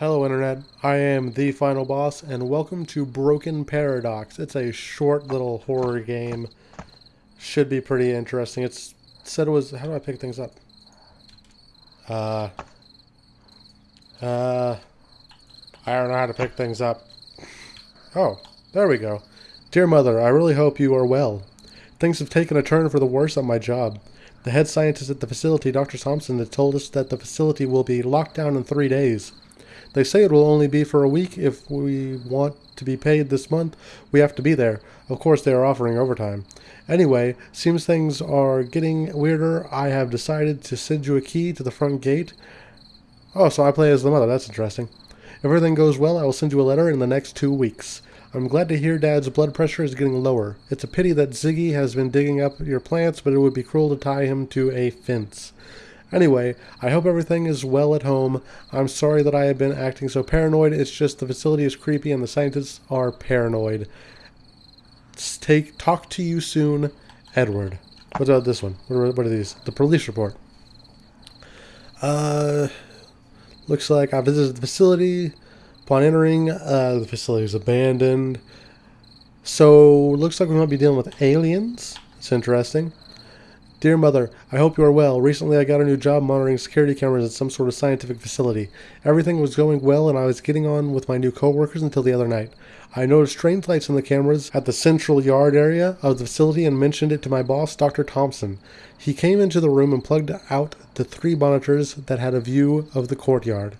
Hello Internet, I am the final boss and welcome to Broken Paradox. It's a short little horror game. Should be pretty interesting. It's said it was how do I pick things up? Uh Uh I don't know how to pick things up. Oh, there we go. Dear Mother, I really hope you are well. Things have taken a turn for the worse at my job. The head scientist at the facility, Dr. Thompson, has told us that the facility will be locked down in three days. They say it will only be for a week. If we want to be paid this month, we have to be there. Of course, they are offering overtime. Anyway, seems things are getting weirder. I have decided to send you a key to the front gate. Oh, so I play as the mother. That's interesting. If everything goes well, I will send you a letter in the next two weeks. I'm glad to hear Dad's blood pressure is getting lower. It's a pity that Ziggy has been digging up your plants, but it would be cruel to tie him to a fence. Anyway, I hope everything is well at home. I'm sorry that I have been acting so paranoid. It's just the facility is creepy and the scientists are paranoid. Take talk to you soon, Edward. What about this one? What are, what are these? The police report. Uh, looks like I visited the facility. Upon entering, uh, the facility is abandoned. So, looks like we might be dealing with aliens. It's interesting. Dear Mother, I hope you are well. Recently I got a new job monitoring security cameras at some sort of scientific facility. Everything was going well and I was getting on with my new coworkers until the other night. I noticed strange lights in the cameras at the central yard area of the facility and mentioned it to my boss, Dr. Thompson. He came into the room and plugged out the three monitors that had a view of the courtyard.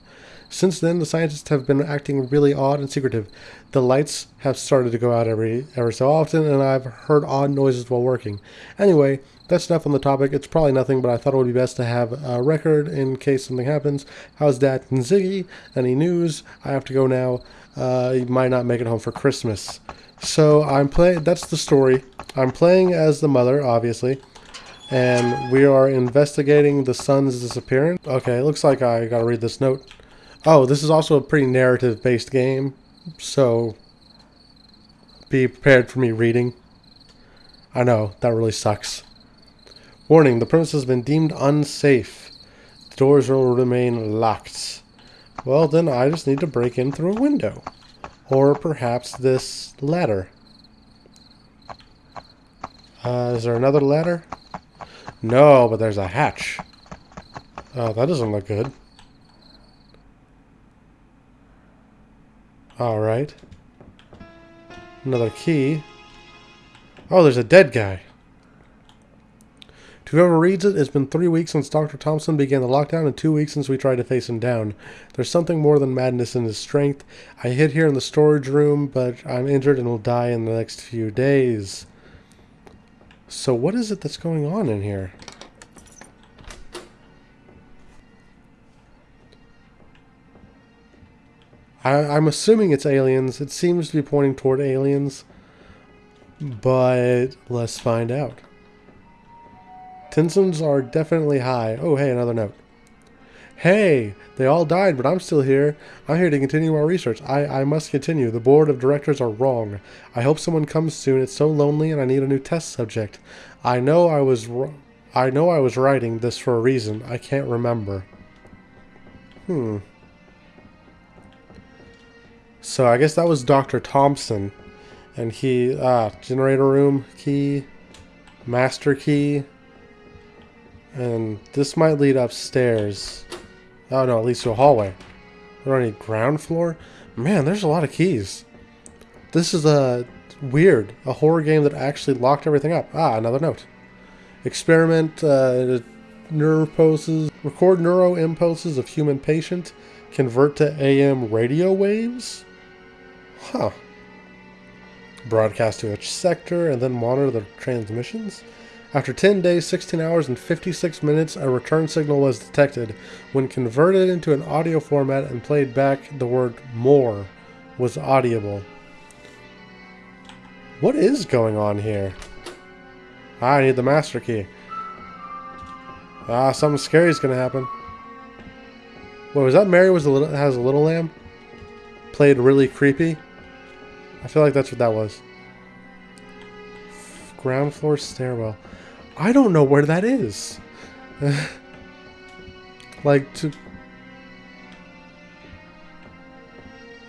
Since then, the scientists have been acting really odd and secretive. The lights have started to go out every ever so often, and I've heard odd noises while working. Anyway, that's enough on the topic. It's probably nothing, but I thought it would be best to have a record in case something happens. How's Dad and Ziggy? Any news? I have to go now. Uh, you might not make it home for Christmas. So I'm playing. That's the story. I'm playing as the mother, obviously and we are investigating the son's disappearance. Okay, looks like I gotta read this note. Oh, this is also a pretty narrative-based game, so be prepared for me reading. I know, that really sucks. Warning, the premise has been deemed unsafe. The doors will remain locked. Well, then I just need to break in through a window. Or perhaps this ladder. Uh, is there another ladder? No, but there's a hatch. Oh, that doesn't look good. Alright. Another key. Oh, there's a dead guy. To whoever reads it, it's been three weeks since Dr. Thompson began the lockdown and two weeks since we tried to face him down. There's something more than madness in his strength. I hid here in the storage room, but I'm injured and will die in the next few days. So what is it that's going on in here? I, I'm assuming it's aliens. It seems to be pointing toward aliens. But let's find out. Tensions are definitely high. Oh, hey, another note. Hey, they all died, but I'm still here. I'm here to continue our research. I, I must continue. The board of directors are wrong. I hope someone comes soon. It's so lonely and I need a new test subject. I know I was I know I was writing this for a reason. I can't remember. Hmm. So I guess that was Dr. Thompson. And he, ah, generator room key, master key. And this might lead upstairs. Oh no, at least to a hallway. We don't need ground floor? Man, there's a lot of keys. This is a weird, a horror game that actually locked everything up. Ah, another note. Experiment, uh, neuroposes, record neuro impulses of human patient, convert to AM radio waves? Huh. Broadcast to each sector and then monitor the transmissions? After 10 days, 16 hours, and 56 minutes, a return signal was detected. When converted into an audio format and played back, the word more was audible. What is going on here? Ah, I need the master key. Ah, something scary is going to happen. What was that Mary was a little has a little lamb? Played really creepy. I feel like that's what that was. Ground floor stairwell. I don't know where that is. like to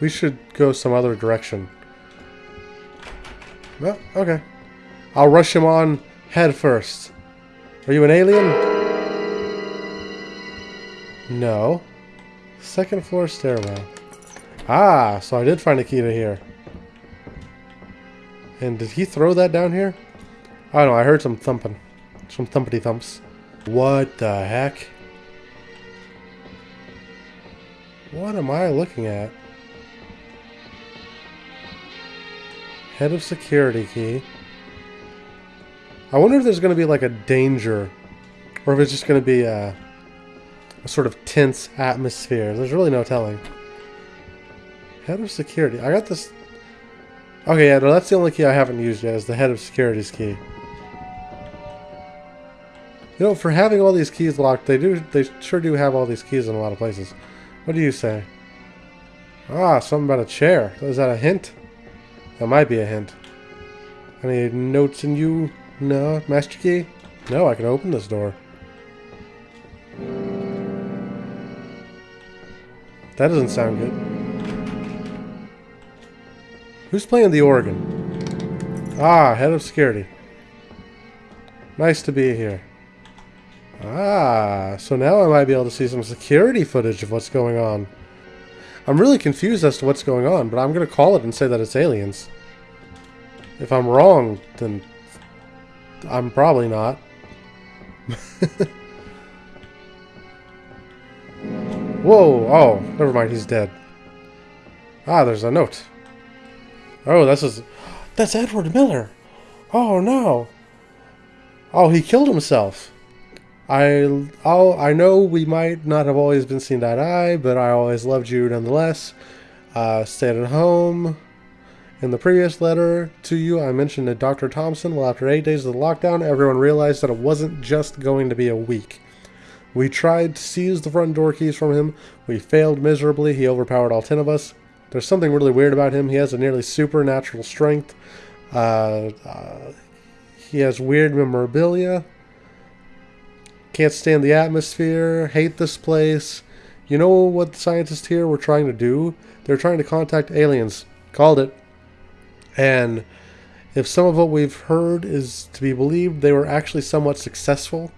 We should go some other direction. Well, okay. I'll rush him on head first. Are you an alien? No. Second floor stairwell. Ah, so I did find a key to here. And did he throw that down here? I don't know, I heard some thumping. Some thumpity thumps. What the heck? What am I looking at? Head of security key. I wonder if there's going to be like a danger. Or if it's just going to be a, a sort of tense atmosphere. There's really no telling. Head of security. I got this... Okay, yeah, that's the only key I haven't used yet, is the head of security's key. You know, for having all these keys locked, they do, they sure do have all these keys in a lot of places. What do you say? Ah, something about a chair. Is that a hint? That might be a hint. Any notes in you? No? Master key? No, I can open this door. That doesn't sound good. Who's playing the organ? Ah, head of security. Nice to be here. Ah, so now I might be able to see some security footage of what's going on. I'm really confused as to what's going on, but I'm going to call it and say that it's aliens. If I'm wrong, then I'm probably not. Whoa, oh, never mind, he's dead. Ah, there's a note. Oh, this is... That's Edward Miller! Oh, no! Oh, he killed himself. I, I'll, I know we might not have always been seen to eye, but I always loved you nonetheless. Uh, stayed at home. In the previous letter to you, I mentioned that Dr. Thompson, well, after eight days of the lockdown, everyone realized that it wasn't just going to be a week. We tried to seize the front door keys from him. We failed miserably. He overpowered all ten of us. There's something really weird about him. He has a nearly supernatural strength. Uh, uh, he has weird memorabilia. Can't stand the atmosphere. Hate this place. You know what the scientists here were trying to do? They're trying to contact aliens. Called it. And if some of what we've heard is to be believed, they were actually somewhat successful.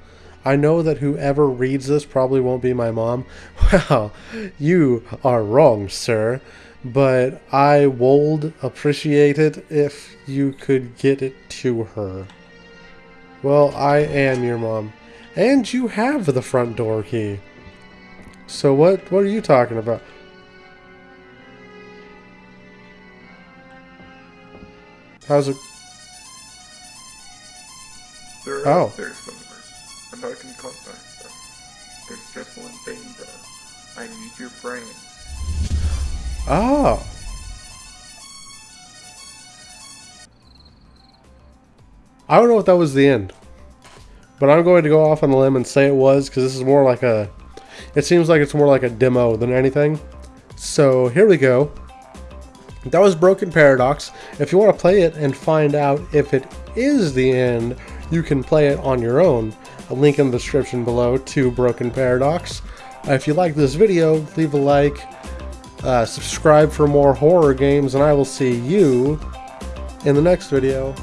I know that whoever reads this probably won't be my mom. Well, you are wrong, sir. But I would appreciate it if you could get it to her. Well, I am your mom. And you have the front door key. So what what are you talking about? How's it? Oh. There are Oh. there's numbers, Uh, and I can contact them. There's just one thing though. I need your brain. Oh. I don't know if that was the end. But I'm going to go off on a limb and say it was because this is more like a. It seems like it's more like a demo than anything. So here we go. That was Broken Paradox. If you want to play it and find out if it is the end, you can play it on your own. A link in the description below to Broken Paradox. Uh, if you like this video, leave a like, uh, subscribe for more horror games, and I will see you in the next video.